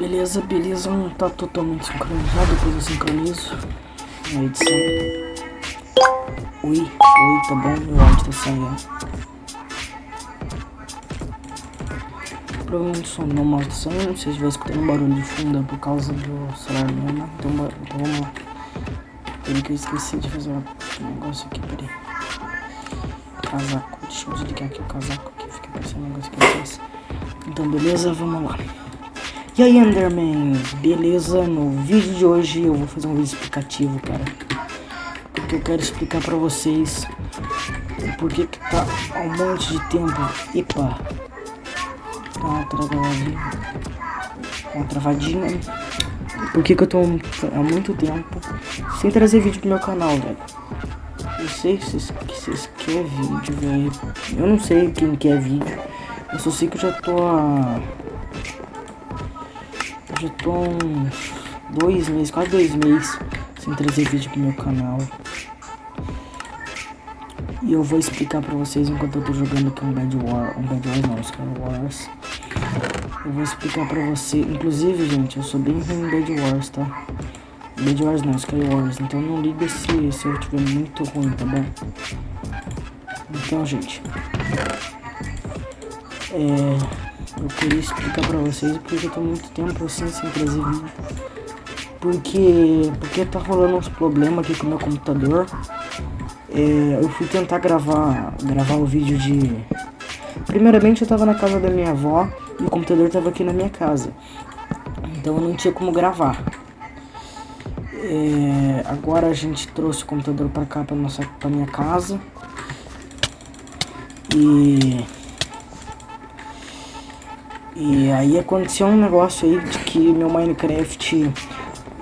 Beleza, beleza, não tá totalmente sincronizado, depois eu sincronizo na edição. Oi, oi, tá bom, meu áudio tá saindo. Provavelmente o som meu mouse tá saindo, se estiver escutando um barulho de fundo é por causa do celular mesmo. Então, então vamos lá. Peraí que eu esqueci de fazer um negócio aqui, peraí. Casaco, deixa eu desligar aqui o casaco que fica parecendo um negócio aqui. Então beleza, vamos lá. E aí Enderman, beleza? No vídeo de hoje eu vou fazer um vídeo explicativo, cara. Porque eu quero explicar pra vocês porquê que tá há um monte de tempo. Epa! Tá uma travadinha. Uma travadinha. Por que eu tô há muito tempo sem trazer vídeo pro meu canal, velho? Eu sei que vocês, que vocês querem vídeo, velho. Eu não sei quem quer vídeo. Eu só sei que eu já tô há já tô uns dois meses, quase dois meses sem trazer vídeo pro meu canal. E eu vou explicar pra vocês enquanto eu tô jogando aqui um Bad War, um Bad War não, Sky Wars. Eu vou explicar pra você, inclusive gente, eu sou bem ruim em Bad Wars, tá? Bad Wars não, Sky Wars, então não liga se, se eu estiver muito ruim, tá bom? Então gente, é... Eu queria explicar pra vocês porque eu tô muito tempo assim sem trazer vídeo. Porque, porque tá rolando uns problemas aqui com o meu computador. É, eu fui tentar gravar, gravar o vídeo de... Primeiramente eu tava na casa da minha avó e o computador tava aqui na minha casa. Então eu não tinha como gravar. É, agora a gente trouxe o computador pra cá, pra, nossa, pra minha casa. E e aí aconteceu um negócio aí de que meu Minecraft...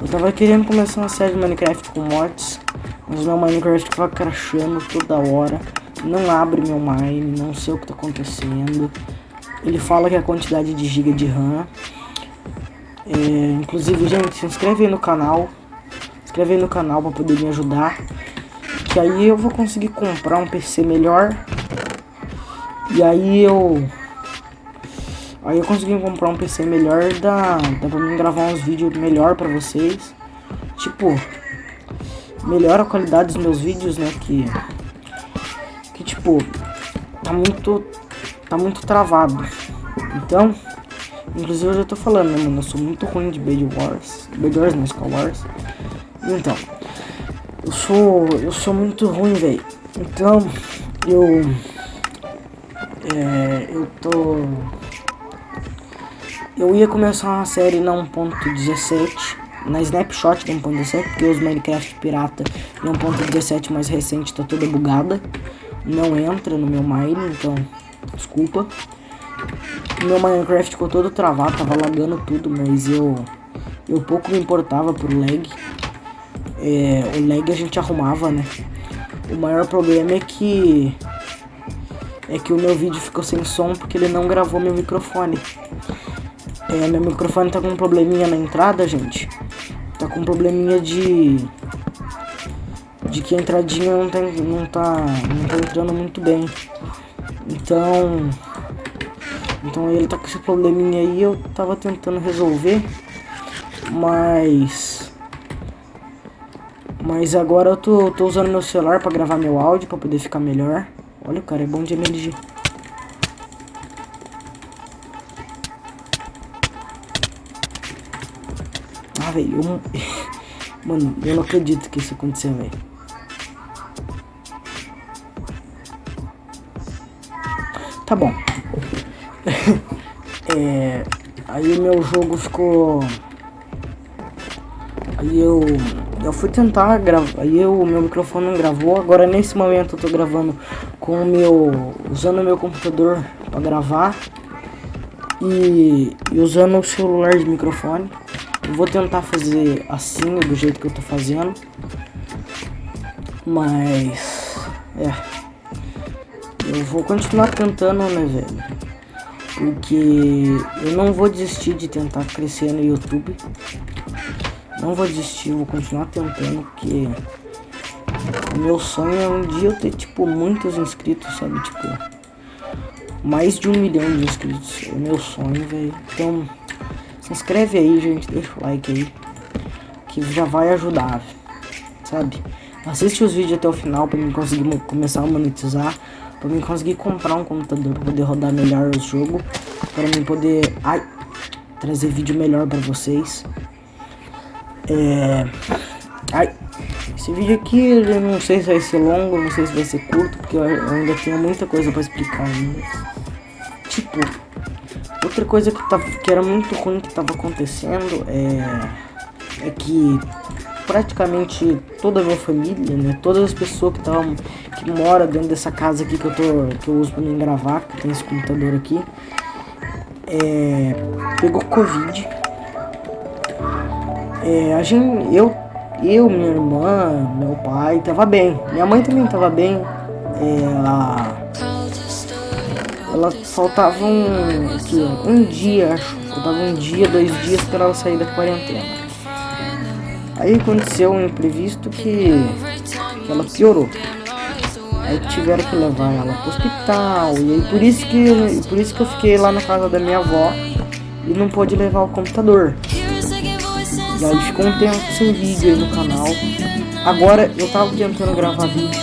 Eu tava querendo começar uma série de Minecraft com mods, mas meu Minecraft tava crashando toda hora. Não abre meu Mine, não sei o que tá acontecendo. Ele fala que a quantidade de giga de RAM. É, inclusive, gente, se inscreve aí no canal. Inscreve aí no canal pra poder me ajudar. Que aí eu vou conseguir comprar um PC melhor. E aí eu Aí eu consegui comprar um PC melhor, dá, dá pra mim gravar uns vídeos melhor pra vocês. Tipo, melhora a qualidade dos meus vídeos, né, que... Que, tipo, tá muito... Tá muito travado. Então, inclusive eu já tô falando, né, mano, eu sou muito ruim de Bed Wars. Bed Wars não, Skull Wars. Então, eu sou... Eu sou muito ruim, velho. Então, eu... É, eu tô eu ia começar uma série na 1.17, na Snapshot da 1.17, porque os Minecraft pirata na 1.17 mais recente tá toda bugada. Não entra no meu Mine, então desculpa. Meu Minecraft ficou todo travado, tava lagando tudo, mas eu, eu pouco me importava pro lag. É, o lag a gente arrumava, né? O maior problema é que é que o meu vídeo ficou sem som porque ele não gravou meu microfone. É, meu microfone tá com um probleminha na entrada, gente. Tá com um probleminha de... De que a entradinha não tá, não tá, não tá entrando muito bem. Então... Então ele tá com esse probleminha aí, eu tava tentando resolver. Mas... Mas agora eu tô, tô usando meu celular pra gravar meu áudio, pra poder ficar melhor. Olha, o cara é bom de MLG. Ah, velho, eu... Mano, eu não acredito que isso aconteceu, velho. Tá bom. é... Aí meu jogo ficou... Aí eu... Eu fui tentar gravar... Aí o meu microfone não gravou. Agora nesse momento eu tô gravando com o meu... Usando o meu computador pra gravar. E, e usando o celular de microfone. Eu vou tentar fazer assim, do jeito que eu tô fazendo. Mas... É. Eu vou continuar tentando, né, velho? Porque eu não vou desistir de tentar crescer no YouTube. Não vou desistir, vou continuar tentando, porque... O meu sonho é um dia eu ter, tipo, muitos inscritos, sabe? Tipo, mais de um milhão de inscritos. É o meu sonho, velho. Então... Se inscreve aí, gente, deixa o like aí. Que já vai ajudar, sabe? Assiste os vídeos até o final pra mim conseguir começar a monetizar. Pra mim conseguir comprar um computador pra poder rodar melhor o jogo. Pra mim poder... Ai! Trazer vídeo melhor pra vocês. É... Ai! Esse vídeo aqui, eu não sei se vai ser longo, não sei se vai ser curto, porque eu ainda tenho muita coisa pra explicar. Tipo, outra coisa que, tava, que era muito ruim que tava acontecendo é, é que praticamente toda a minha família, né, todas as pessoas que estavam que mora dentro dessa casa aqui que eu tô que eu uso para mim gravar, que tem esse computador aqui, é, pegou covid. É, a gente, eu eu, minha irmã, meu pai, tava bem. Minha mãe também tava bem. É, ela faltava um, aqui, um dia, acho. Faltava um dia, dois dias para ela sair da quarentena. Aí aconteceu um imprevisto que, que ela piorou. Aí tiveram que levar ela pro hospital. E aí por isso que, por isso que eu fiquei lá na casa da minha avó e não pôde levar o computador. E aí ficou um tempo sem vídeo aí no canal. Agora eu tava tentando gravar vídeo.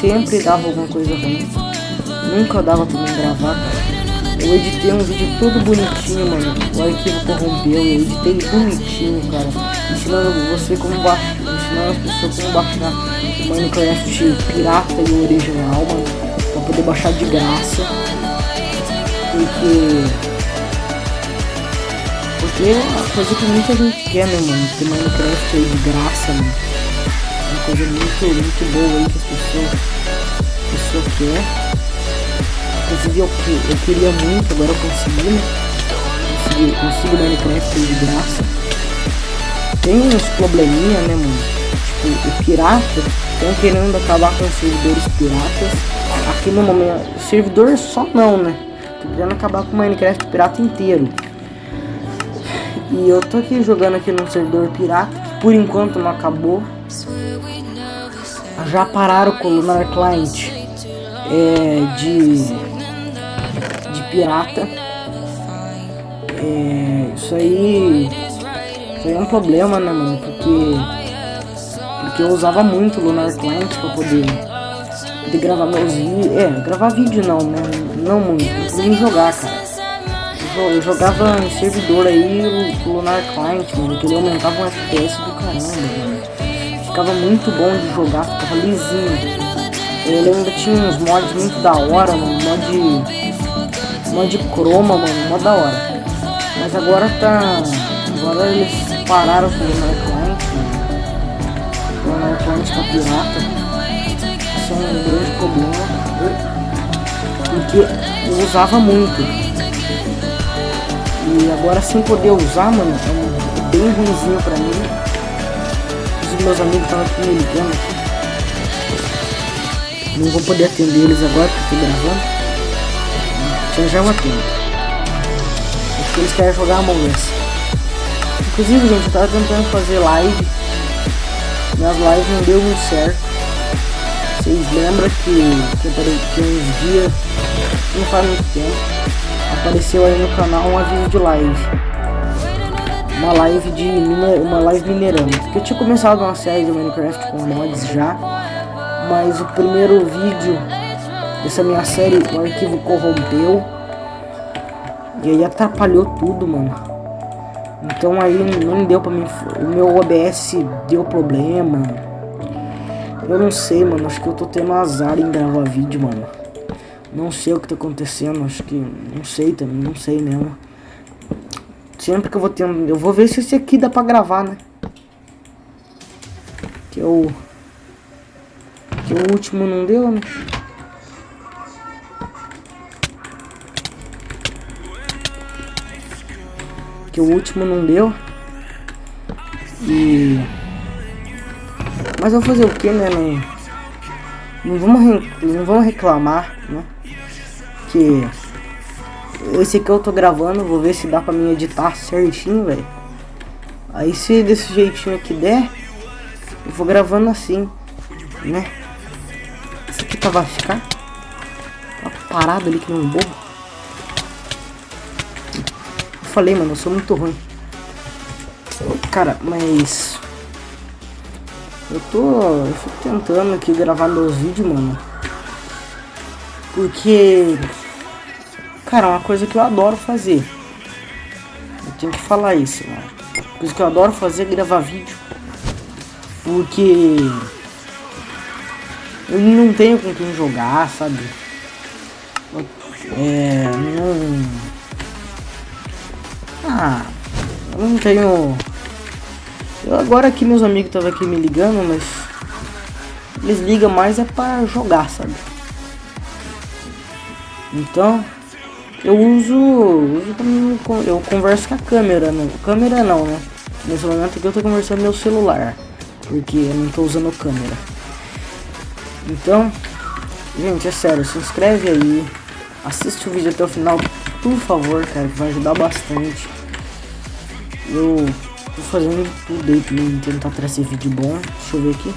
Sempre dava alguma coisa ruim. Nunca dava pra mim gravar, cara. Eu editei um vídeo todo bonitinho, mano. O arquivo corrompeu, eu editei bonitinho, cara. Ensinando você como baixar, ensinando as pessoas como baixar o Minecraft pirata e o original, mano. Pra poder baixar de graça. Porque porque é uma coisa que muita gente quer, né, mano? Ter Minecraft aí de graça, mano. Uma coisa muito, muito boa aí que as pessoas, as pessoas querem. Inclusive eu, eu queria muito, agora eu consegui, né? Consegui, consigo Minecraft de graça. Tem uns probleminha, né, mano? Tipo, o pirata, estão querendo acabar com os servidores piratas. Aqui no momento, servidor só não, né? Tô querendo acabar com o Minecraft pirata inteiro. E eu tô aqui jogando aqui no servidor pirata, que por enquanto não acabou. Já pararam com o Lunar Client é, de pirata. É, isso aí foi um problema, né, mano? Porque, porque eu usava muito o Lunar Client pra poder, poder gravar meus vídeos. É, gravar vídeo não, né? Não muito, mim jogar, cara eu jogava em servidor aí, o Lunar Client, mano, que ele aumentava um FPS do caramba, mano. Ficava muito bom de jogar, ficava lisinho. Ele ainda tinha uns mods muito da hora, mano, mod, mod chroma, mano, mó da hora. Mas agora tá, agora eles pararam com o Lunar Client. O Lunar Client tá pirata. Isso é um grande problema. Porque eu usava muito. E agora sem poder usar, mano, é bem ruimzinho pra mim. Os meus amigos estavam aqui me ligando. Não vou poder atender eles agora porque eu tô gravando. Já já eu. Porque eles querem jogar Among Us. Inclusive, gente, eu tava tentando fazer live. Minhas lives não deu muito certo. Vocês lembram que, que eu parei que uns dias, não faz muito tempo, apareceu aí no canal um aviso de live. Uma live de uma live minerando. Porque eu tinha começado uma série de Minecraft com mods já, mas o primeiro vídeo dessa minha série o arquivo corrompeu e aí atrapalhou tudo, mano. Então aí não deu pra mim, o meu OBS deu problema. Eu não sei, mano, acho que eu tô tendo azar em gravar vídeo, mano. Não sei o que tá acontecendo, acho que... Não sei também, não sei mesmo. Sempre que eu vou ter... Eu vou ver se esse aqui dá pra gravar, né? Que é o... Que o último não deu, né? Que o último não deu. E... Mas vou fazer o que, né? Não, não, vamos, não vamos reclamar, né? que esse aqui eu tô gravando, vou ver se dá pra mim editar certinho, velho. Aí se desse jeitinho aqui der, eu vou gravando assim, né? Esse aqui tá vai ficar tá parado ali que não um. Falei, mano, eu sou muito ruim. Cara, mas... Eu tô, eu tentando aqui gravar meus vídeos, mano. Porque... Cara, é uma coisa que eu adoro fazer. Eu tenho que falar isso, mano. Coisa que eu adoro fazer é gravar vídeo. Porque... Eu não tenho com quem jogar, sabe? É... Não... Ah... Eu não tenho... Eu, agora que meus amigos estavam aqui me ligando, mas... Eles ligam mais é pra jogar, sabe? Então... Eu uso... uso eu converso com a câmera, né? Câmera não, né? Nesse momento aqui eu tô conversando no meu celular. Porque eu não tô usando câmera. Então... Gente, é sério, se inscreve aí. Assiste o vídeo até o final, por favor, cara, que vai ajudar bastante. Eu tô fazendo tudo aí pra tentar trazer vídeo bom. Deixa eu ver aqui.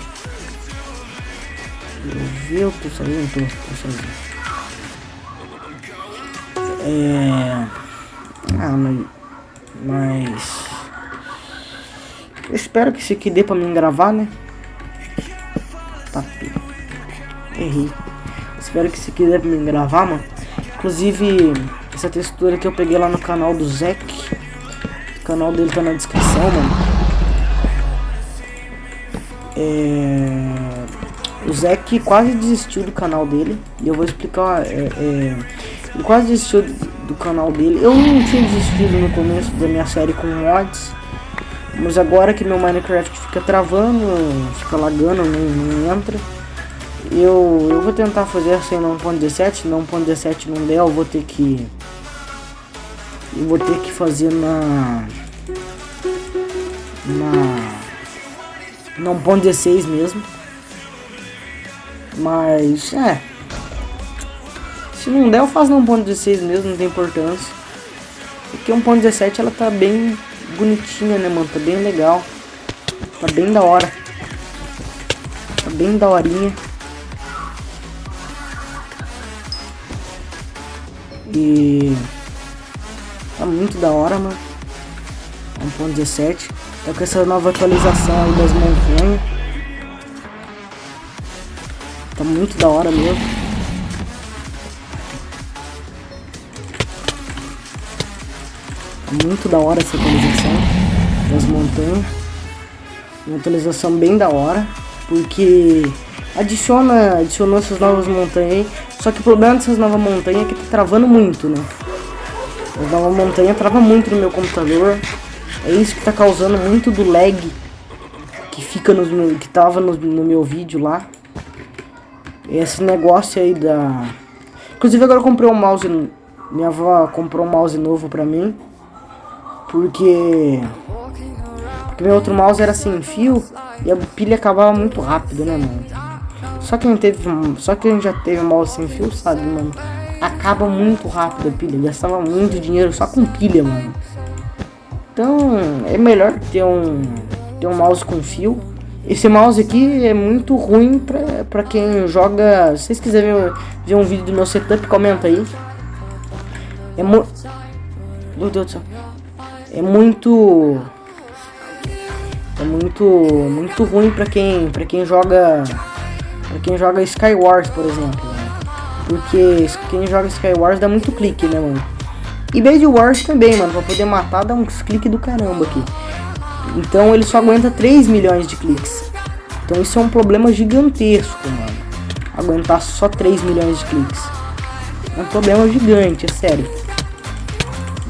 Eu vi, eu tô sozinho, tô, tô sozinho. É... Ah, mas... Mas... Eu espero que isso aqui dê pra mim gravar, né? Tá, errei. Espero que isso aqui dê pra mim gravar, mano. Inclusive, essa textura que eu peguei lá no canal do Zek. O canal dele tá na descrição, mano. É... O Zek quase desistiu do canal dele. E eu vou explicar. É, é... Ele quase desistiu do canal dele. Eu não tinha desistido no começo da minha série com mods. Mas agora que meu Minecraft fica travando, fica lagando, não, não entra. Eu, eu vou tentar fazer no 1.17. No 1.17 não der, eu vou ter que eu vou ter que fazer na na não ponto 16 mesmo. Mas é. Se não der eu faço no 1.16 mesmo não tem importância. Porque 1.17 ela tá bem bonitinha né mano? Tá bem legal. Tá bem da hora. Tá bem daorinha. E Tá muito da hora, mano. 1.17. Tá com essa nova atualização aí das montanhas. Tá muito da hora mesmo. Tá muito da hora essa atualização das montanhas. Uma atualização bem da hora. Porque adiciona, adicionou essas novas montanhas aí. Só que o problema dessas novas montanhas é que tá travando muito, né? Uma montanha trava muito no meu computador. É isso que tá causando muito do lag que fica no que tava no, no meu vídeo lá. Esse negócio aí da Inclusive agora eu comprei um mouse, minha avó comprou um mouse novo pra mim. Porque porque meu outro mouse era sem fio e a pilha acabava muito rápido, né, mano? Só quem teve, só quem já teve mouse sem fio sabe, mano acaba muito rápido a pilha. Gastava muito dinheiro só com pilha, mano. Então é melhor ter um, ter um mouse com fio. Esse mouse aqui é muito ruim pra, pra quem joga. Se vocês quiserem ver, ver um vídeo do meu setup, comenta aí. É muito. Meu Deus do céu. É muito. É muito. Muito ruim pra quem. pra quem joga. Pra quem joga Skywars, por exemplo. Porque quem joga Skywars dá muito clique, né, mano? E Base Wars também, mano. Pra poder matar dá uns cliques do caramba aqui. Então ele só aguenta 3 milhões de cliques. Então isso é um problema gigantesco, mano. Aguentar só 3 milhões de cliques. É um problema gigante, é sério.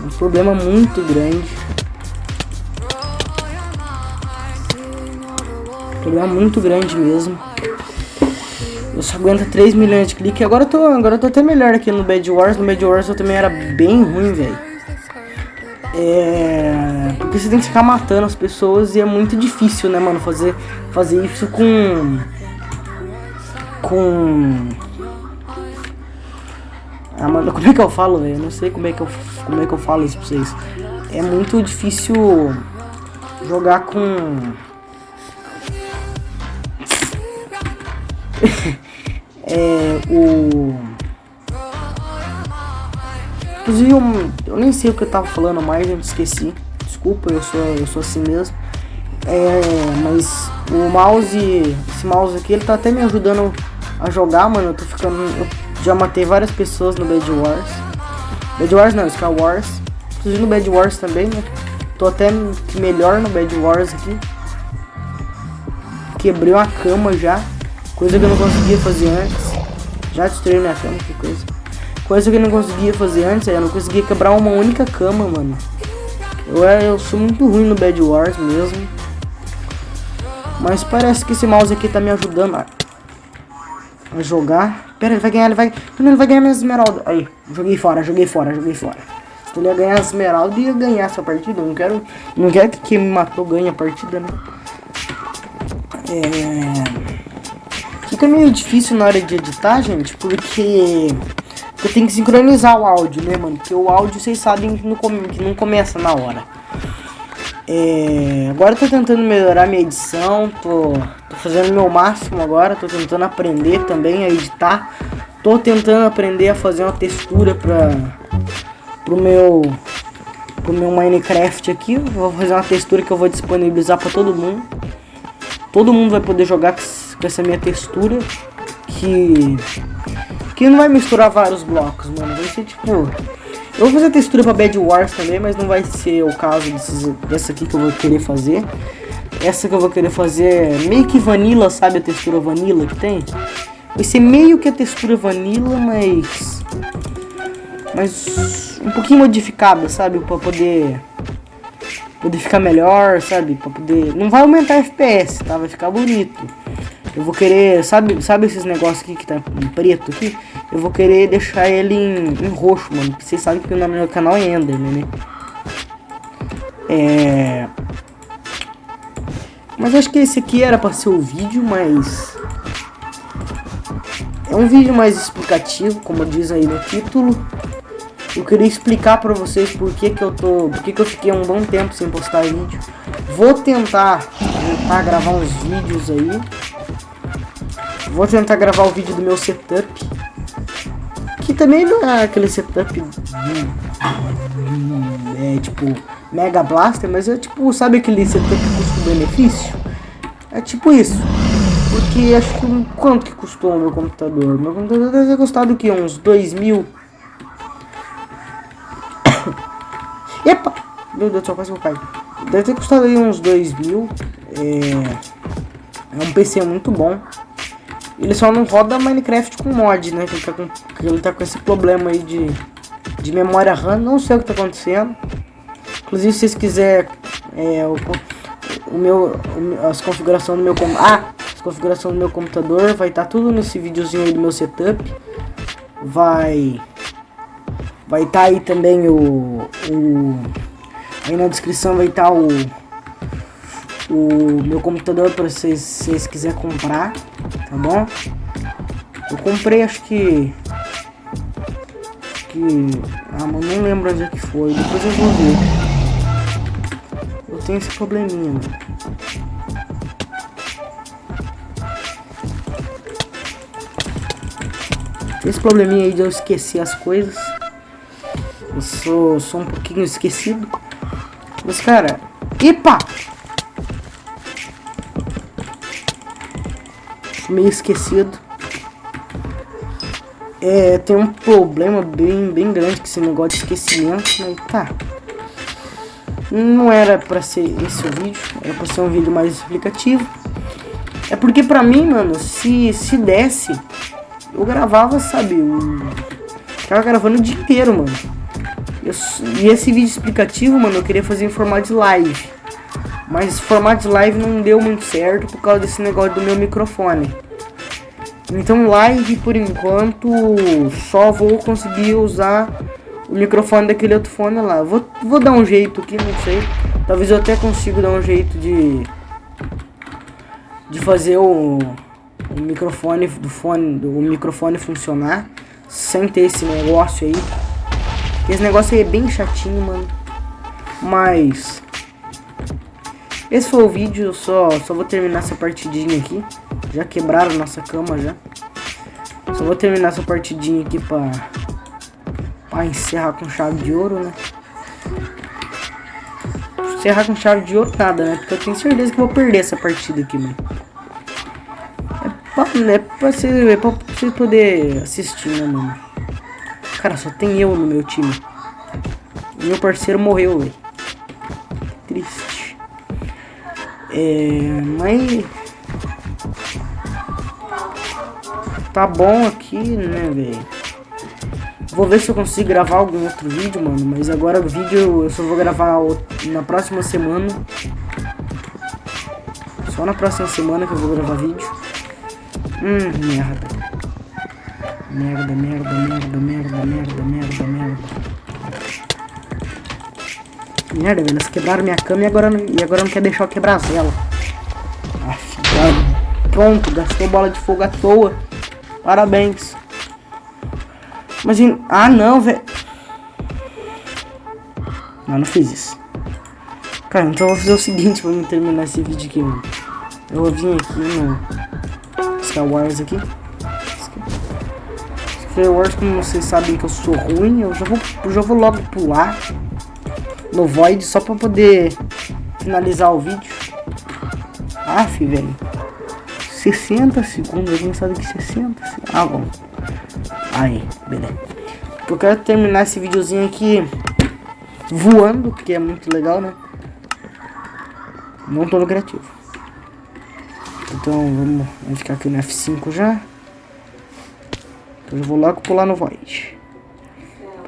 Um problema muito grande. Problema muito grande mesmo. Eu só aguento 3 milhões de cliques. Agora eu tô, agora eu tô até melhor aqui no Bad Wars. No Bad Wars eu também era bem ruim, velho. É... Porque você tem que ficar matando as pessoas e é muito difícil, né, mano? Fazer, fazer isso com... Com... Ah, mano, como é que eu falo, velho? Não sei como é, que eu, como é que eu falo isso pra vocês. É muito difícil jogar com... é, o Inclusive, eu, eu, nem sei o que eu tava falando mais, eu esqueci. Desculpa, eu sou, eu sou assim mesmo. É, mas o mouse, esse mouse aqui, ele tá até me ajudando a jogar, mano. Eu tô ficando. Eu já matei várias pessoas no Bad Wars. Bad Wars não, Sky Wars. Inclusive no Bad Wars também, né? Tô até melhor no Bad Wars aqui. Quebrei uma cama já. Coisa que eu não conseguia fazer antes. Já destruí minha cama, que coisa. Coisa que eu não conseguia fazer antes, eu não conseguia quebrar uma única cama, mano. Eu, é, eu sou muito ruim no Bad Wars mesmo. Mas parece que esse mouse aqui tá me ajudando a, a jogar. Pera, ele vai ganhar, ele vai... Ele vai ganhar minhas esmeraldas. Aí, joguei fora, joguei fora, joguei fora. Ele ia ganhar as esmeraldas, ia ganhar essa partida. Eu não quero, não quero que quem me matou ganhe a partida, né? É... Fica meio difícil na hora de editar, gente, porque eu tenho que sincronizar o áudio, né, mano? Porque o áudio, vocês sabem que não, que não começa na hora. É, agora eu tô tentando melhorar minha edição, tô, tô fazendo meu máximo agora, tô tentando aprender também a editar. Tô tentando aprender a fazer uma textura pra, pro meu pro meu Minecraft aqui. Vou fazer uma textura que eu vou disponibilizar pra todo mundo. Todo mundo vai poder jogar com essa minha textura. Que que não vai misturar vários blocos, mano. Vai ser tipo... Eu vou fazer textura pra Bad Wars também, mas não vai ser o caso desses, dessa aqui que eu vou querer fazer. Essa que eu vou querer fazer é meio que vanilla, sabe a textura vanilla que tem? Vai ser meio que a textura vanilla, mas... Mas um pouquinho modificada, sabe? Pra poder... Poder ficar melhor, sabe? Pra poder... Não vai aumentar FPS, tá? Vai ficar bonito. Eu vou querer, sabe, sabe esses negócios aqui que tá em preto aqui? Eu vou querer deixar ele em, em roxo, mano. Porque vocês sabem que o nome do meu canal é Ender, né? É... Mas acho que esse aqui era pra ser o vídeo, mas... É um vídeo mais explicativo, como diz aí no título. Eu queria explicar pra vocês por que que eu tô... Por que que eu fiquei um bom tempo sem postar vídeo. Vou tentar a gravar uns vídeos aí. Vou tentar gravar o vídeo do meu setup. Que também não é aquele setup é tipo Mega Blaster, mas é tipo, sabe aquele setup custo-benefício? É tipo isso. Porque acho que quanto que custou o meu computador? Meu computador deve ter custado o que? Uns 2 mil. Epa! Meu Deus céu, quase vou cair. Deve ter custado aí uns 2 mil. É... é um PC muito bom. Ele só não roda Minecraft com mod, né? Que ele tá com, ele tá com esse problema aí de, de memória RAM. Não sei o que tá acontecendo. Inclusive, se vocês quiserem é, o, o meu, as configurações do meu... Ah! As configurações do meu computador vai estar tá tudo nesse videozinho aí do meu setup. Vai... Vai estar tá aí também o, o... Aí na descrição vai estar tá o o meu computador para vocês, se vocês quiserem comprar, tá bom? Eu comprei acho que que ah, mano, não lembro onde é que foi, depois eu vou ver. Eu tenho esse probleminha, mano. Esse probleminha aí de eu esquecer as coisas. Eu sou, sou um pouquinho esquecido. Mas, cara... Epa! Meio esquecido. É, tem um problema bem, bem grande com esse negócio de esquecimento, mas tá. Não era pra ser esse o vídeo, era pra ser um vídeo mais explicativo. É porque pra mim, mano, se, se desse, eu gravava, sabe, eu ficava gravando o dia inteiro, mano. Eu, e esse vídeo explicativo, mano, eu queria fazer em formato de live. Mas formato de live não deu muito certo por causa desse negócio do meu microfone. Então live por enquanto só vou conseguir usar o microfone daquele outro fone lá. Vou, vou dar um jeito aqui, não sei. Talvez eu até consiga dar um jeito de de fazer o, o microfone do fone do microfone funcionar sem ter esse negócio aí. Esse negócio aí é bem chatinho, mano. Mas esse foi o vídeo, só, só vou terminar essa partidinha aqui. Já quebraram nossa cama já. Só vou terminar essa partidinha aqui pra, Pra encerrar com chave de ouro, né? Encerrar com chave de ouro nada, né? Porque eu tenho certeza que vou perder essa partida aqui, mano. É pra, é pra, você, é pra você poder assistir, né, mano? Cara, só tem eu no meu time. Meu parceiro morreu, velho. É, mas... Tá bom aqui, né, velho? Vou ver se eu consigo gravar algum outro vídeo, mano. Mas agora o vídeo eu só vou gravar na próxima semana. Só na próxima semana que eu vou gravar vídeo. Hum, merda. Merda, merda, merda, merda, merda, merda, merda. Merda, velho. Eles quebraram minha cama e agora, e agora não quer deixar eu quebrar as velas. Pronto, gastou bola de fogo à toa. Parabéns. Mas, ah não, velho. Não, não fiz isso. Cara, então eu vou fazer o seguinte pra me terminar esse vídeo aqui, mano. Eu vou vir aqui no Star Wars aqui. Star Wars, como vocês sabem que eu sou ruim, eu já vou, eu já vou logo pular no Void só pra poder finalizar o vídeo. Aff, velho. 60 segundos, alguém sabe que 60? Ah, bom. Aí, beleza. Eu quero terminar esse videozinho aqui voando, porque é muito legal, né? Não tô no criativo. Então vamos, vamos ficar aqui no F5 já. Então eu vou logo pular no Void.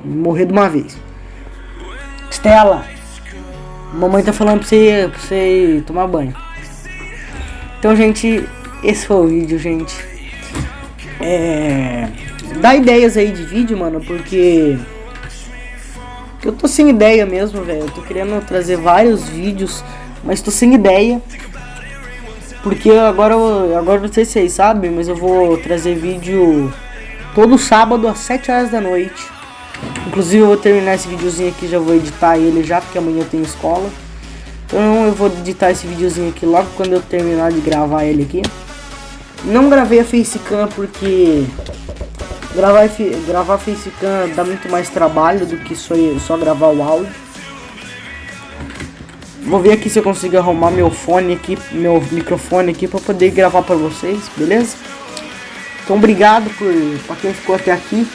Morrer de uma vez. Estela! Mamãe tá falando pra você, pra você tomar banho. Então, gente, esse foi o vídeo, gente. É dá ideias aí de vídeo, mano, porque eu tô sem ideia mesmo, velho. Eu tô querendo trazer vários vídeos, mas tô sem ideia. Porque agora, agora não sei se vocês sabem, mas eu vou trazer vídeo todo sábado às 7 horas da noite. Inclusive eu vou terminar esse videozinho aqui, já vou editar ele já, porque amanhã eu tenho escola. Então eu vou editar esse videozinho aqui logo quando eu terminar de gravar ele aqui. Não gravei a facecam porque Gravar, gravar facecam dá muito mais trabalho do que só, só gravar o áudio. Vou ver aqui se eu consigo arrumar meu fone aqui, meu microfone aqui para poder gravar para vocês, beleza? Então obrigado por para quem ficou até aqui.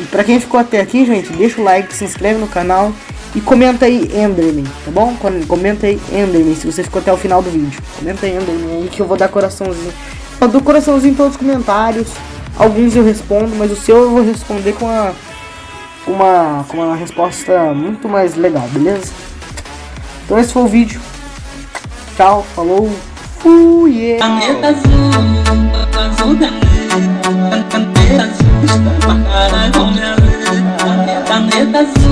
E para quem ficou até aqui, gente, deixa o like, se inscreve no canal e comenta aí Enderman, tá bom? Comenta aí Enderman se você ficou até o final do vídeo. Comenta aí Enderman aí que eu vou dar coraçãozinho. Eu dou coraçãozinho em todos os comentários. Alguns eu respondo, mas o seu eu vou responder com uma, uma, com uma resposta muito mais legal, beleza? Então esse foi o vídeo. Tchau, falou, fui! Yeah. Mahal kong nalu, ang yata su,